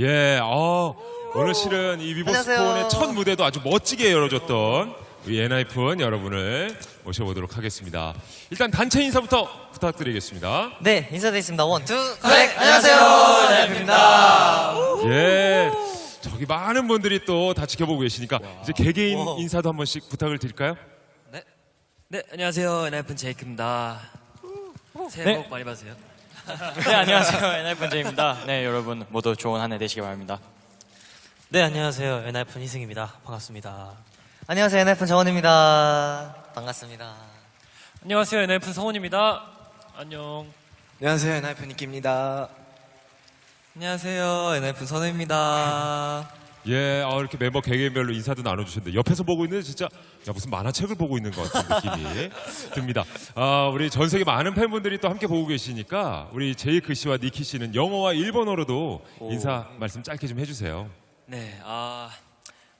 예, 어, 오늘 실은 이 위버스콘의. 첫 무대도 아주 멋지게 열어줬던 우리 엔하이픈 여러분을 모셔보도록 하겠습니다. 일단 단체 인사부터 부탁드리겠습니다. 네, 인사드리겠습니다. One, two, 네, 안녕하세요. 네, 예, 저기 많은 분들이 또 다 지켜보고 계시니까 이제 개개인 와. 인사도 한 번씩 부탁을 드릴까요? 네, 안녕하세요. 엔하이픈 제이크입니다. 새해 네. 복 많이 받으세요. 네 안녕하세요 엔하이픈 제이입니다. 네 여러분 모두 좋은 한 해 되시기 바랍니다. 네 안녕하세요 엔하이픈 희승입니다 반갑습니다 안녕하세요, 엔하이픈 정원입니다. 반갑습니다. 안녕하세요. 엔하이픈 성훈입니다. 안녕. 안녕하세요 엔하이픈 니키입니다 안녕하세요. 엔하이픈 선우입니다. 예, 어, 이렇게 멤버 개개인별로 인사도 나눠주셨는데 옆에서 보고 있는 진짜 야, 무슨 만화책을 보고 있는 것 같은 느낌이 듭니다. 아, 우리 전 세계 많은 팬분들이 또 함께 보고 계시니까 우리 제이크 씨와 니키 씨는 영어와 일본어로도 인사 말씀 짧게 좀 해주세요. 네, uh,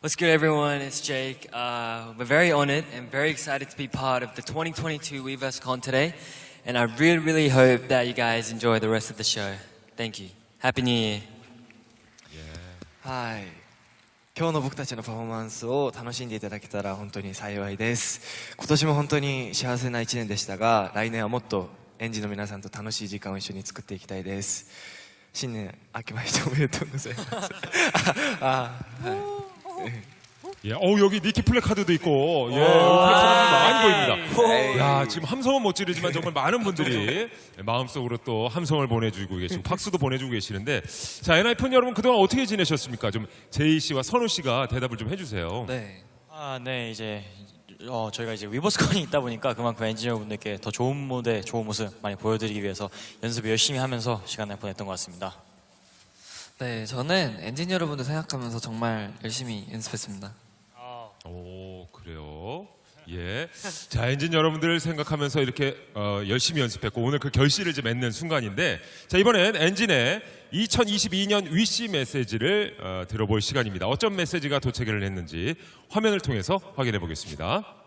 what's good, everyone? It's Jake. Uh, we're very honored and very excited to be part of the 2022 WeVerseCon today, and I really, really hope that you guys enjoy the rest of the show. Thank you. Happy New Year. はい今日の僕たちのパフォーマンスを楽しんでいただけたら本当に幸いです。今年も本当に幸せな一年でしたが来年はもっとエンジンの皆さんと楽しい時間を一緒に作っていきたいです。新年明けましておめでとうございます。ああはい 예, 어 여기 니키 플래카드도 있고, 예, 플래카드 많이 보입니다. 야, 지금 함성은 못 지르지만 정말 많은 분들이 마음속으로 또 함성을 보내주고 계시고 박수도 보내주고 계시는데, 자, 엔하이픈 여러분 그동안 어떻게 지내셨습니까? 좀 제이 씨와 선우 씨가 대답을 좀 해주세요. 네. 아 네 이제 어, 저희가 이제 위버스콘이 있다 보니까 그만큼 엔지니어분들께 더 좋은 무대, 좋은 모습 많이 보여드리기 위해서 연습 열심히 하면서 시간을 보냈던 것 같습니다. 네, 저는 엔지니어 여러분들 생각하면서 정말 열심히 연습했습니다. 오, 그래요. 예. 자, 엔진 여러분들 생각하면서 이렇게 어, 열심히 연습했고 오늘 그 결실을 이제 맺는 순간인데 자, 이번엔 엔진의 2022년 위시 메시지를 어, 들어볼 시간입니다. 어떤 메시지가 도착을 했는지 화면을 통해서 확인해 보겠습니다.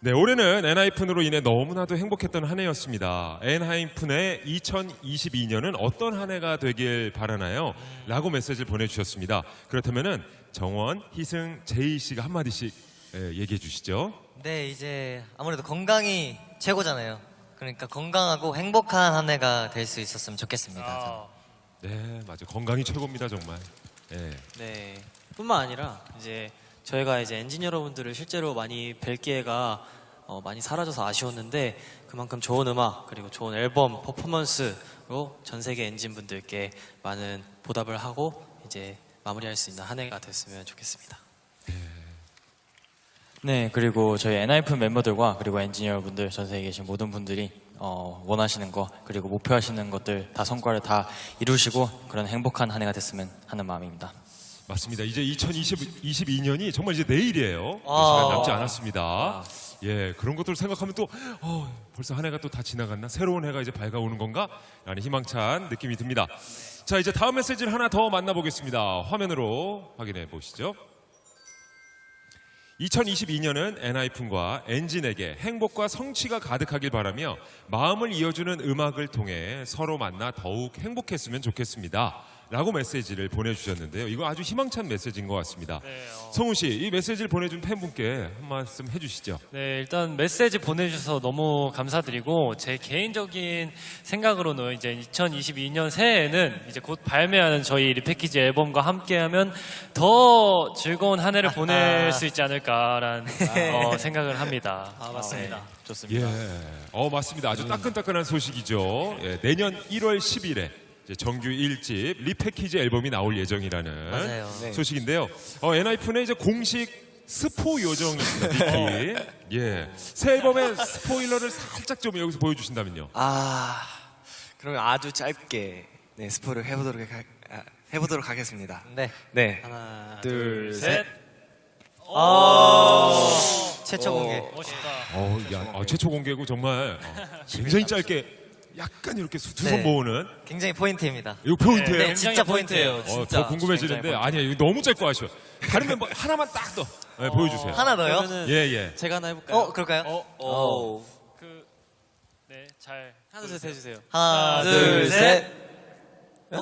네, 올해는 엔하이픈으로 인해 너무나도 행복했던 한 해였습니다. 엔하이픈의 2022년은 어떤 한 해가 되길 바라나요? 라고 메시지를 보내주셨습니다. 그렇다면은 정원, 희승, 제이 씨가 한마디씩 예, 얘기해 주시죠. 네, 이제 아무래도 건강이 최고잖아요. 그러니까 건강하고 행복한 한 해가 될 수 있었으면 좋겠습니다. 저는. 네, 맞아요. 건강이 최고입니다, 정말. 예. 네 뿐만 아니라 이제 저희가 이제 엔지니어 여러분들을 실제로 많이 뵐 기회가 어, 많이 사라져서 아쉬웠는데 그만큼 좋은 음악 그리고 좋은 앨범 퍼포먼스로 전 세계 엔진 분들께 많은 보답을 하고 이제 마무리할 수 있는 한 해가 됐으면 좋겠습니다 네 그리고 저희 엔하이픈 멤버들과 그리고 엔지니어분들 전 세계에 계신 모든 분들이 어, 원하시는 거 그리고 목표하시는 것들 다 성과를 다 이루시고 그런 행복한 한 해가 됐으면 하는 마음입니다. 맞습니다. 이제 2022년이 정말 이제 내일이에요. 아. 시간 남지 않았습니다. 예, 그런 것들을 생각하면 또 어, 벌써 한 해가 또 다 지나갔나? 새로운 해가 이제 밝아오는 건가? 라는 희망찬 느낌이 듭니다. 자, 이제 다음 메시지를 하나 더 만나보겠습니다. 화면으로 확인해 보시죠. 2022년은 엔하이픈과 엔진에게 행복과 성취가 가득하길 바라며 마음을 이어주는 음악을 통해 서로 만나 더욱 행복했으면 좋겠습니다. 라고 메시지를 보내주셨는데요. 이거 아주 희망찬 메시지인 것 같습니다. 성훈 씨, 이 메시지를 보내준 팬분께 한 말씀 해주시죠. 네, 일단 메시지 보내주셔서 너무 감사드리고 제 개인적인 생각으로는 이제 2022년 새해에는 이제 곧 발매하는 저희 리패키지 앨범과 함께하면 더 즐거운 한 해를 보낼 수 있지 않을까라는 어, 생각을 합니다. 아 맞습니다 네. 좋습니다. 예. 어, 맞습니다. 아주 따끈따끈한 소식이죠. 예, 내년 1월 10일에 정규 1집 리패키지 앨범이 나올 예정이라는 맞아요. 네. 소식인데요. 어, 엔하이픈의 이제 공식 스포 요정이 있습니다. 니키. 예. 새 앨범의 스포일러를 살짝 좀 여기서 보여주신다면요. 아 그러면 아주 짧게 네 스포를 해보도록 하, 아, 해보도록 하겠습니다 네. 네 하나 둘셋 최초 공개. 멋있다. 어, 야, 어, 최초 공개고 정말 어, 굉장히 짧게 약간 이렇게 두손 네. 모으는 굉장히 포인트입니다. 이거 포인트예요. 네, 진짜 포인트예요. 어, 더 궁금해지는데 아니야 이거 너무 짧고 아쉬워. 다른 멤버 하나만 딱 더 네, 보여주세요. 하나 더요? 그러면은 예 예. 제가 하나 해볼까요? 어, 그럴까요? 어. 그, 네, 잘. 하나 둘 셋 해주세요 하나, 둘, 둘, 셋. 아,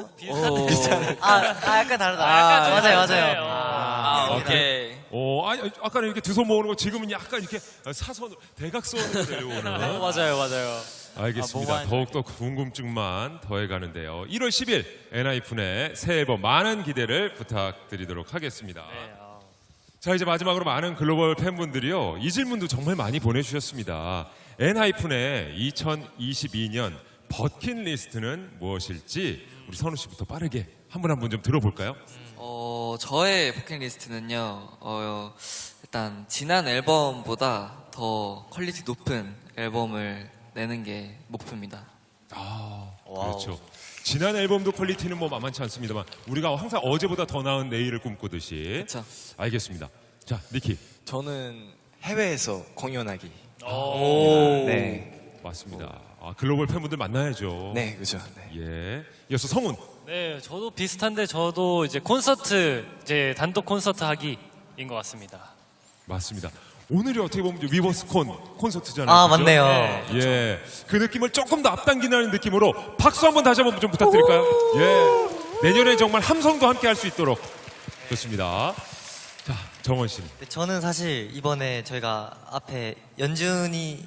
아 약간 다르다. 약간 좀 맞아요, 다르네. 맞아요. 어. 아, 오케이. 어, 아니, 아까는 이렇게 두 손 모으는 거 지금은 약간 이렇게 사선 대각선으로 내려오는. 맞아요, 맞아요. 알겠습니다. 아, 뭐가 더욱더 궁금증만 더해가는데요. 1월 10일 엔하이픈의 새 앨범 많은 기대를 부탁드리도록 하겠습니다. 자 이제 마지막으로 많은 글로벌 팬분들이요 이 질문도 정말 많이 보내주셨습니다. 엔하이픈의 2022년 버킷리스트는 무엇일지 우리 선우 씨부터 빠르게 한 분 한 분 좀 들어볼까요? 어, 저의 버킷리스트는요, 어, 일단 지난 앨범보다 더 quality 높은 앨범을 내는 게 목표입니다. 아, 그렇죠. 지난 앨범도 quality는 뭐 만만치 않습니다만 우리가 항상 어제보다 더 나은 내일을 꿈꾸듯이 그쵸. 알겠습니다. 자, 니키 저는 해외에서 공연하기. 오. 네. 맞습니다. 아, 글로벌 팬분들 만나야죠. 네, 그죠. 네. 예. 이어서 성훈. 네, 저도 비슷한데 저도 이제 콘서트 이제 단독 콘서트 하기인 것 같습니다. 맞습니다. 오늘이 어떻게 보면 위버스콘 콘서트잖아요. 아, 그죠? 맞네요. 예. 그 느낌을 조금 더 앞당기는 느낌으로 박수 한번 다시 한번 좀 부탁드릴까요? 예. 내년에 정말 함성도 함께 할 수 있도록 좋습니다. 자, 정원 씨. 네, 저는 사실 이번에 저희가 앞에 연준이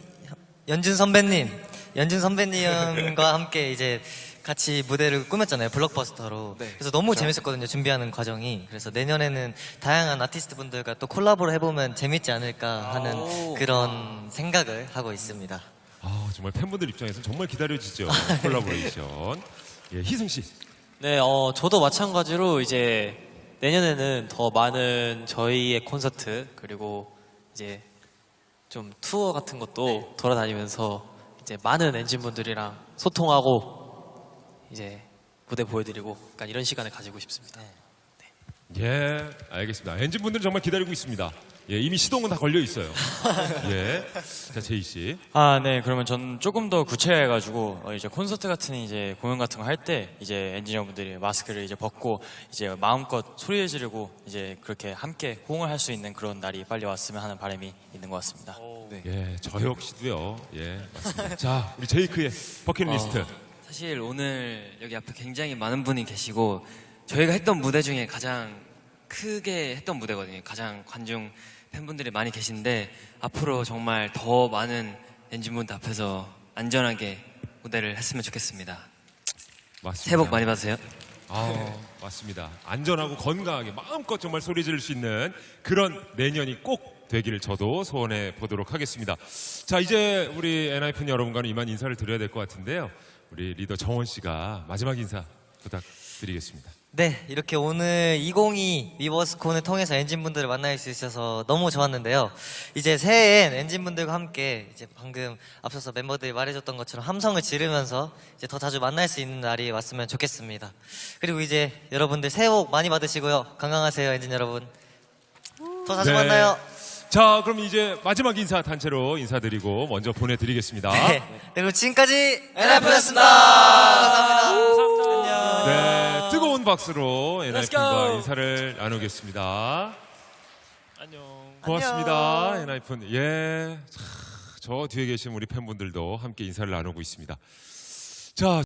연준 선배님, 연준 선배님과 함께 이제 같이 무대를 꾸몄잖아요 블록버스터로. 네, 그래서 너무 재밌었거든요 준비하는 과정이. 그래서 내년에는 다양한 아티스트 분들과 또 콜라보를 해보면 재밌지 않을까 하는 그런 생각을 하고 있습니다. 아, 정말 팬분들 입장에서는 정말 기다려지죠. 콜라보레이션. 예, 희승 씨. 네, 어, 저도 마찬가지로 이제 내년에는 더 많은 저희의 콘서트 그리고 이제 좀 투어 같은 것도 돌아다니면서 이제 많은 엔진 분들이랑 소통하고 이제 무대 보여드리고 약간 이런 시간을 가지고 싶습니다. 예, 알겠습니다. 엔진 분들은 정말 기다리고 있습니다. 예, 이미 시동은 다 걸려 있어요. 예. 자, 제이 씨. 아, 네. 그러면 전 조금 더 구체해가지고 어, 이제 콘서트 같은 이제 공연 같은 거 할 때 이제 엔지니어분들이 마스크를 이제 벗고 이제 마음껏 소리 지르고 이제 그렇게 함께 호응을 할 수 있는 그런 날이 빨리 왔으면 하는 바람이 있는 것 같습니다. 예, 저 역시도요. 예, 맞습니다. 자, 우리 제이크의 버킷리스트. 어, 사실 오늘 여기 앞에 굉장히 많은 분이 계시고 저희가 했던 무대 중에 가장 크게 했던 무대거든요. 가장 관중 팬분들이 많이 계신데 앞으로 정말 더 많은 엔진분들 앞에서 안전하게 무대를 했으면 좋겠습니다. 맞습니다. 새해 복 많이 받으세요. 아, 맞습니다. 안전하고 건강하게 마음껏 정말 소리 지를 수 있는 그런 내년이 꼭 되기를 저도 소원해 보도록 하겠습니다. 자, 이제 우리 엔하이픈 여러분과는 이만 인사를 드려야 될 것 같은데요. 우리 리더 정원 씨가 마지막 인사 부탁드리겠습니다. 네, 이렇게 오늘 2022 위버스콘을 통해서 엔진분들을 만날 수 있어서 너무 좋았는데요. 이제 새해엔 엔진분들과 함께 이제 방금 앞서서 멤버들이 말해줬던 것처럼 함성을 지르면서 이제 더 자주 만날 수 있는 날이 왔으면 좋겠습니다. 그리고 이제 여러분들 새해 복 많이 받으시고요. 건강하세요, 엔진 여러분. 더 자주 네. 만나요. 자, 그럼 이제 마지막 인사 단체로 인사드리고 먼저 보내드리겠습니다. 네. 그리고 지금까지 엔하이프였습니다. 감사합니다. 네, 뜨거운 박수로 go. 인사를 나누겠습니다. 안녕. 고맙습니다, 엔하이픈. 예, 차, 저 뒤에 계신 우리 팬분들도 함께 인사를 나누고 있습니다. 자.